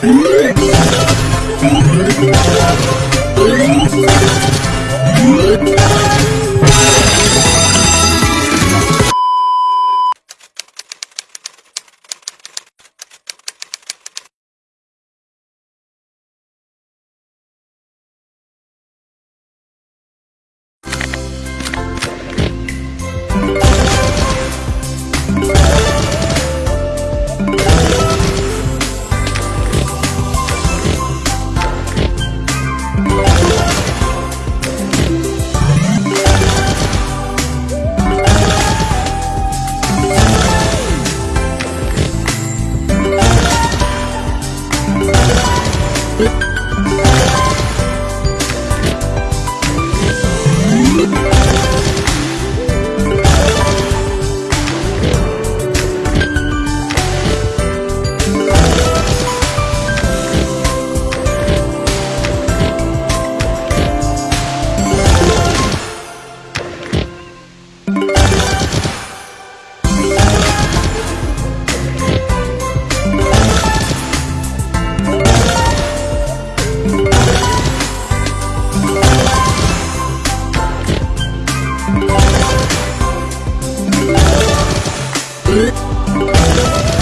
Yeah. Oops.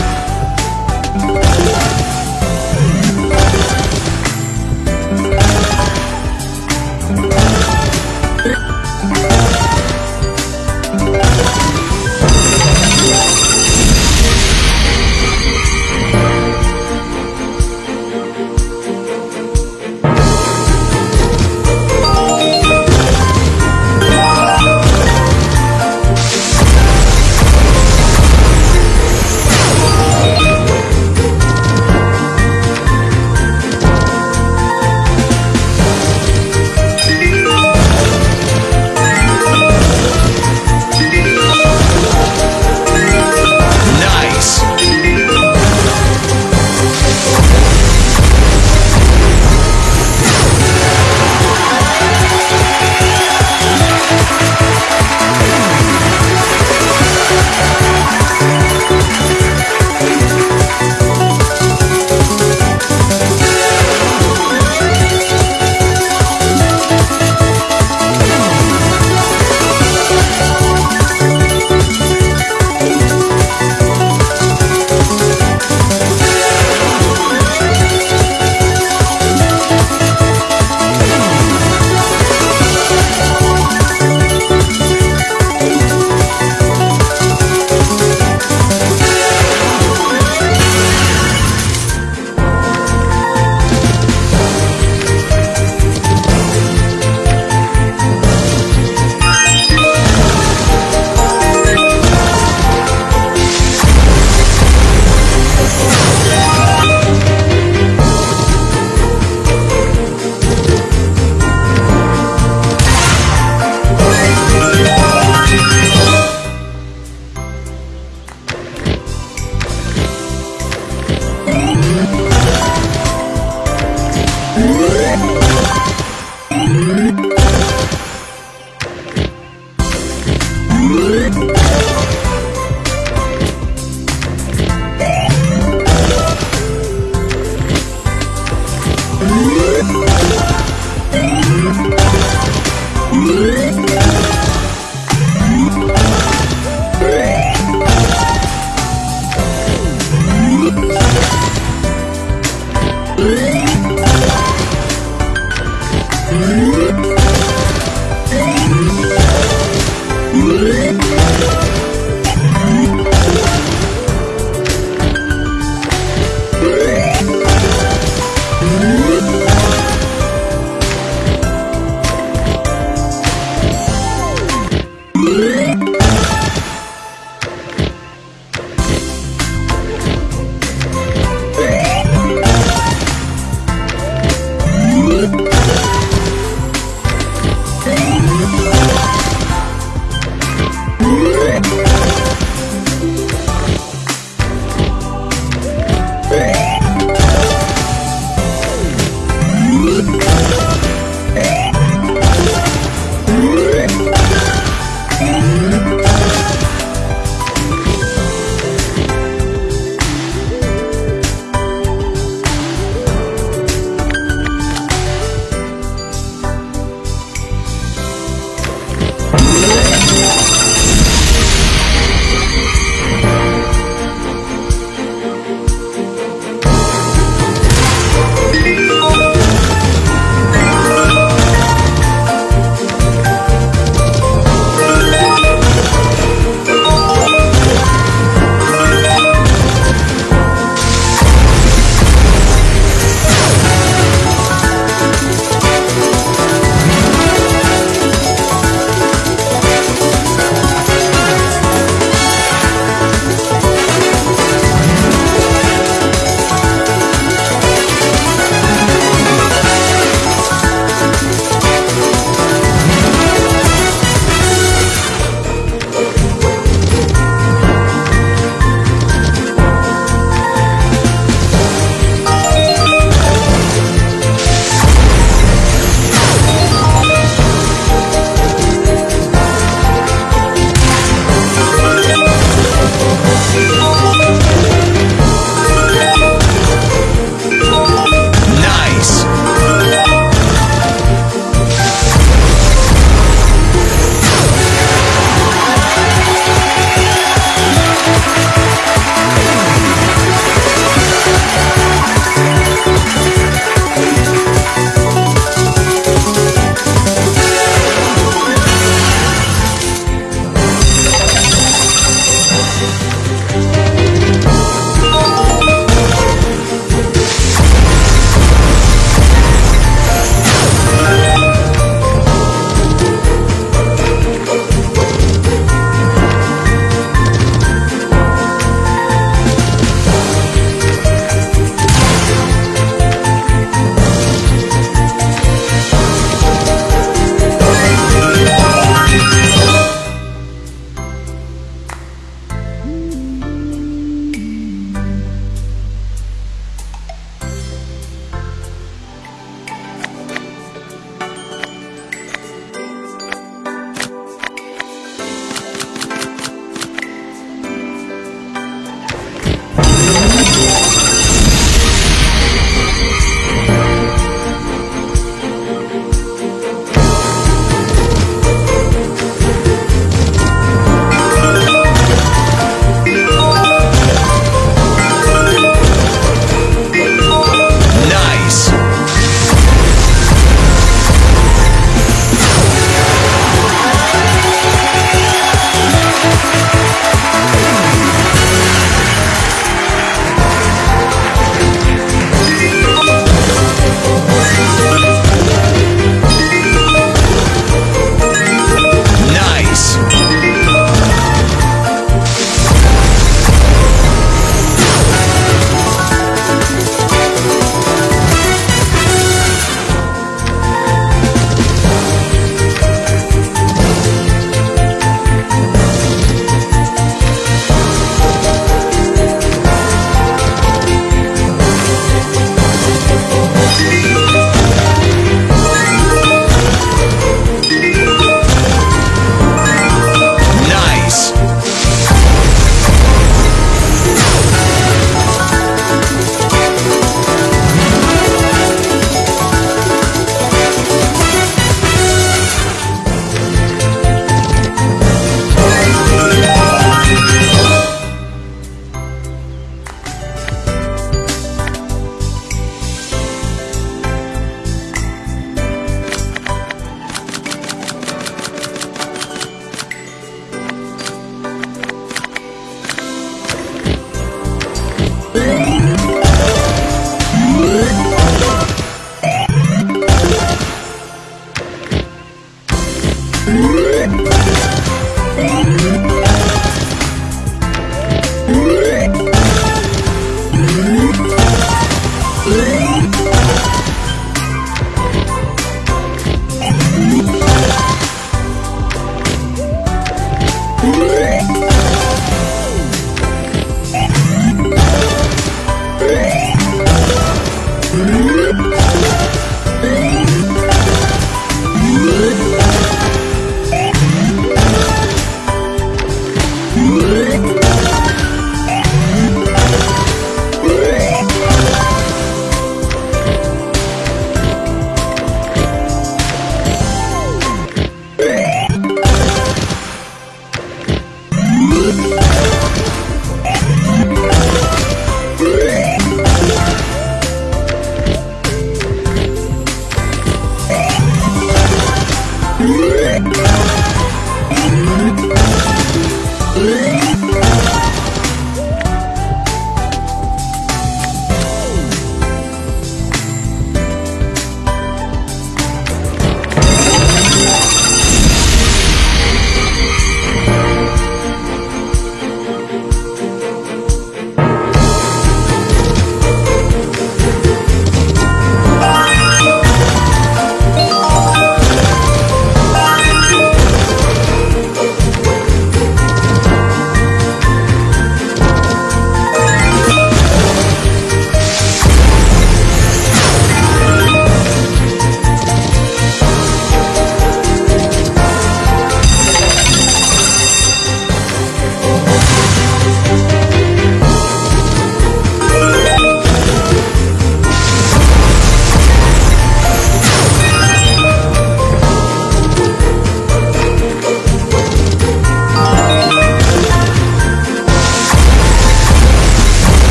Yeah.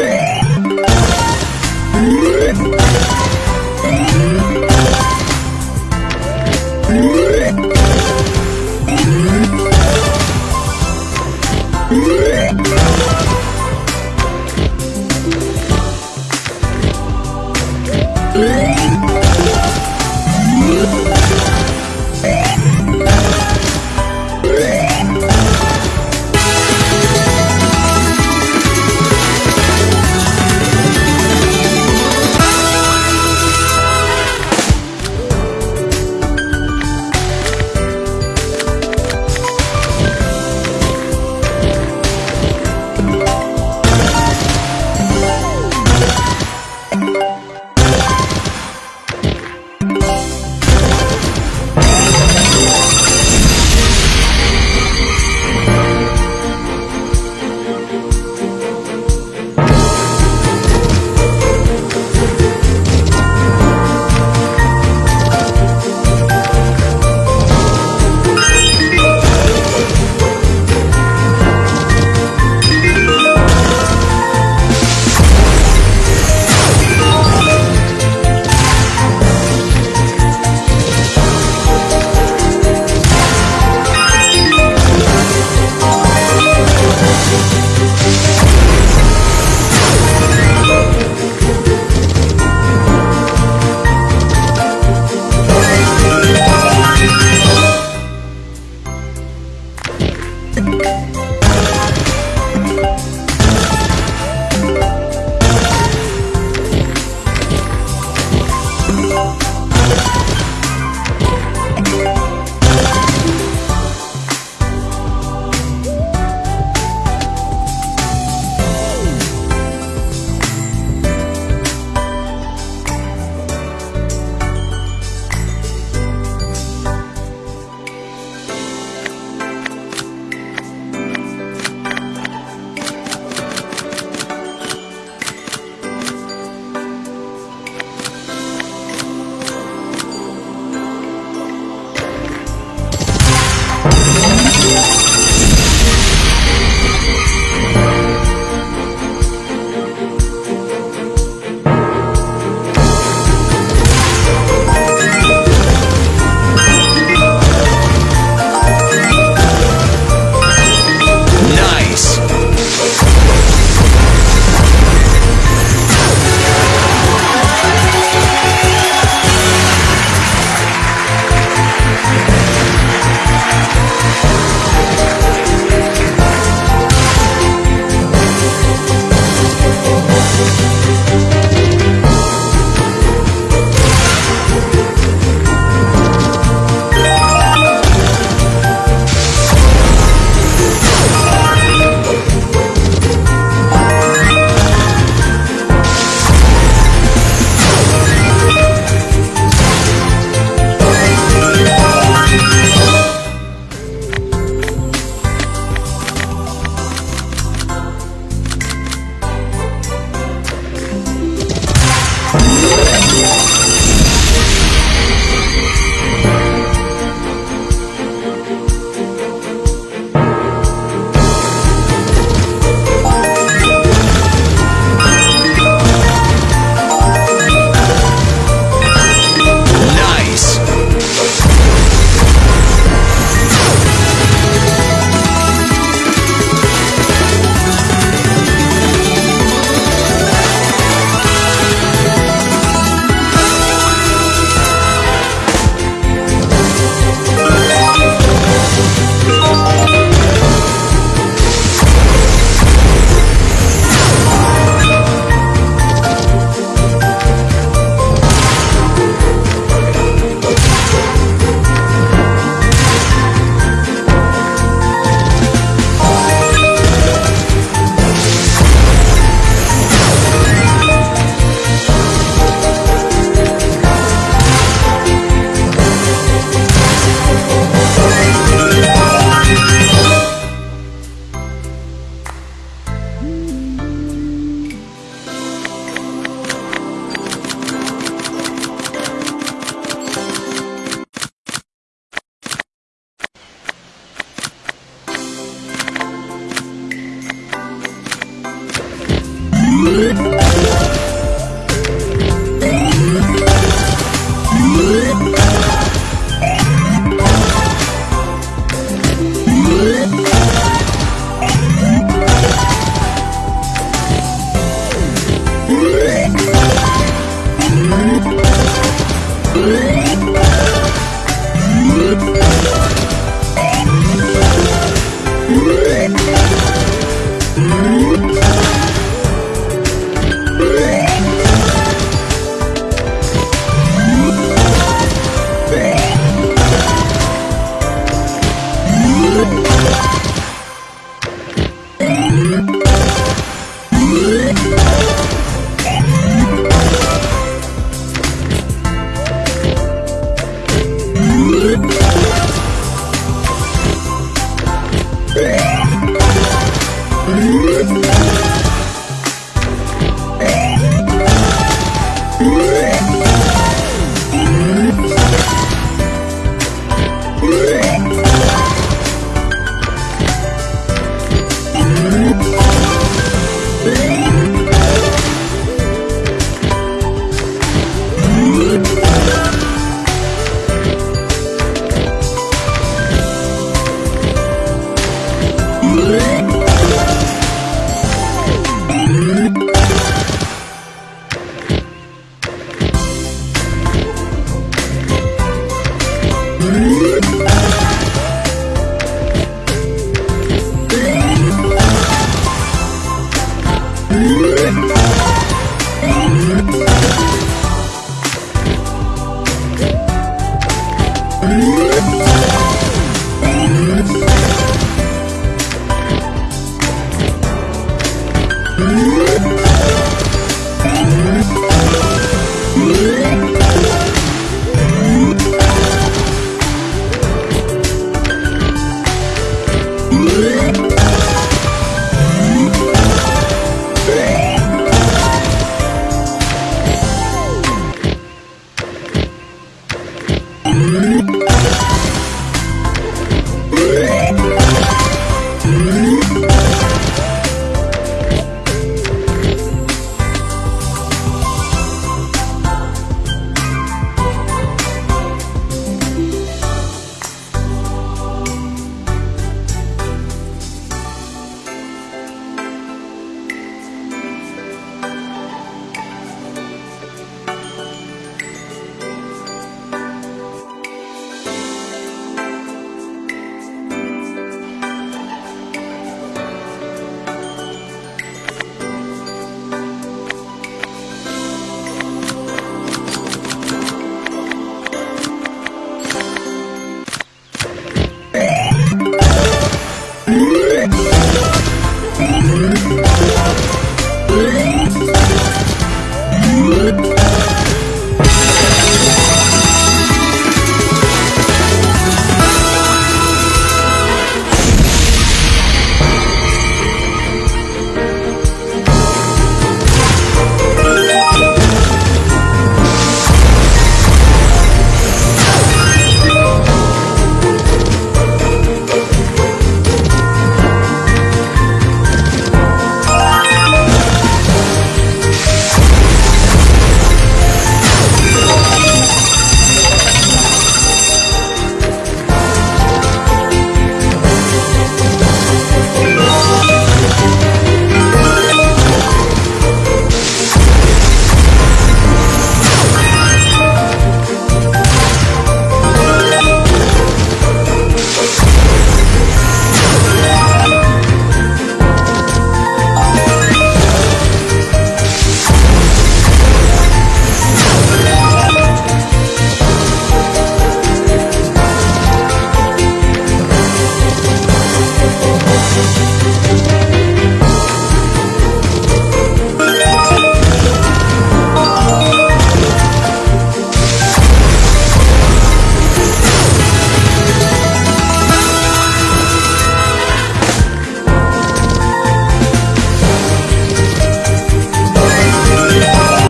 Let's go.